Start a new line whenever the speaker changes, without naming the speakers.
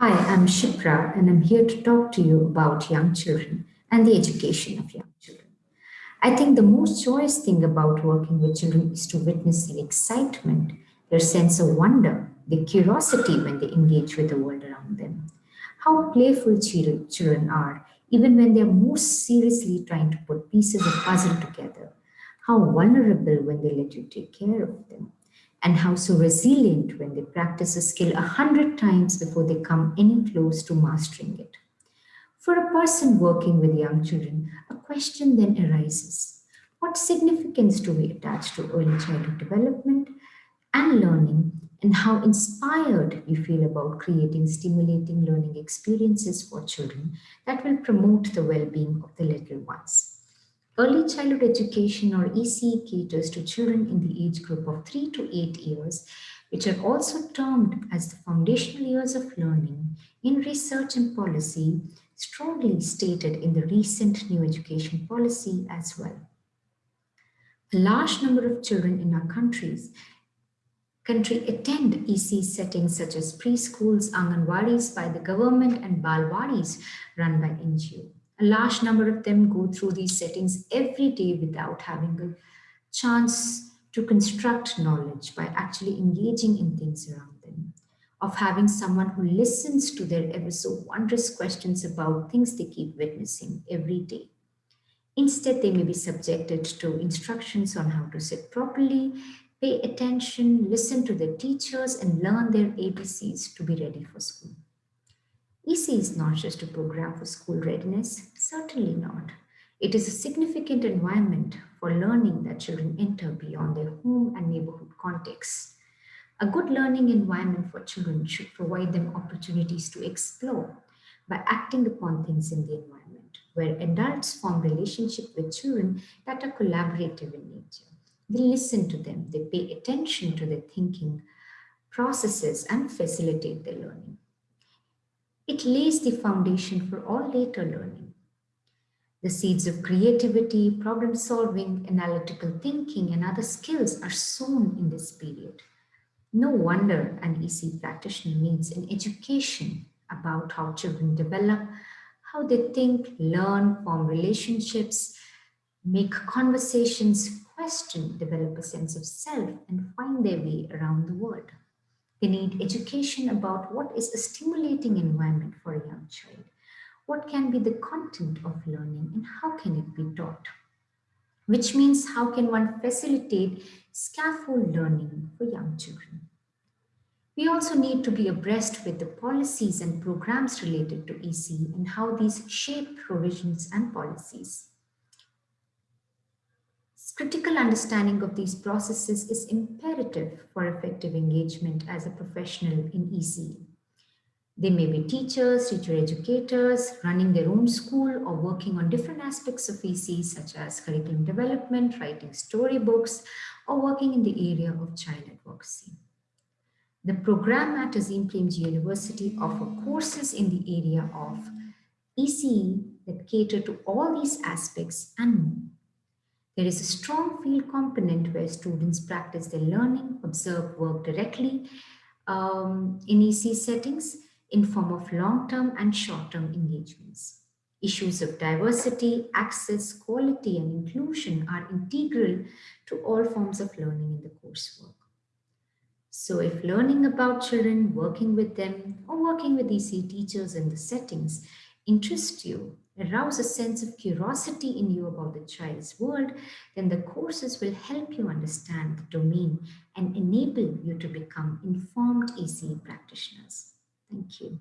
Hi, I'm Shipra, and I'm here to talk to you about young children and the education of young children. I think the most joyous thing about working with children is to witness their excitement, their sense of wonder, their curiosity when they engage with the world around them. How playful children are, even when they're most seriously trying to put pieces of puzzle together. How vulnerable when they let you take care of them and how so resilient when they practice a skill a hundred times before they come any close to mastering it. For a person working with young children, a question then arises. What significance do we attach to early childhood development and learning and how inspired you feel about creating stimulating learning experiences for children that will promote the well-being of the little ones. Early childhood education or ECE caters to children in the age group of 3 to 8 years, which are also termed as the foundational years of learning in research and policy, strongly stated in the recent new education policy as well. A large number of children in our countries country attend ECE settings such as preschools, anganwadis by the government and balwadis run by NGO. A large number of them go through these settings every day without having a chance to construct knowledge by actually engaging in things around them, of having someone who listens to their ever so wondrous questions about things they keep witnessing every day. Instead, they may be subjected to instructions on how to sit properly, pay attention, listen to their teachers, and learn their ABCs to be ready for school. ECE is not just a program for school readiness, certainly not. It is a significant environment for learning that children enter beyond their home and neighborhood contexts. A good learning environment for children should provide them opportunities to explore by acting upon things in the environment, where adults form relationships with children that are collaborative in nature. They listen to them, they pay attention to their thinking processes and facilitate their learning. It lays the foundation for all later learning. The seeds of creativity, problem solving, analytical thinking, and other skills are sown in this period. No wonder an EC practitioner needs an education about how children develop, how they think, learn, form relationships, make conversations, question, develop a sense of self, and find their way around the world. They need education about what is a stimulating environment for a young child. What can be the content of learning and how can it be taught? Which means how can one facilitate scaffold learning for young children? We also need to be abreast with the policies and programs related to EC and how these shape provisions and policies. Critical understanding of these processes is imperative for effective engagement as a professional in ECE. They may be teachers, teacher educators, running their own school or working on different aspects of ECE such as curriculum development, writing storybooks, or working in the area of child advocacy. The program at Azim Premji University offer courses in the area of ECE that cater to all these aspects and more. There is a strong field component where students practice their learning, observe work directly um, in EC settings in form of long-term and short-term engagements. Issues of diversity, access, quality, and inclusion are integral to all forms of learning in the coursework. So if learning about children, working with them, or working with EC teachers in the settings interests you, arouse a sense of curiosity in you about the child's world, then the courses will help you understand the domain and enable you to become informed ECE practitioners. Thank you.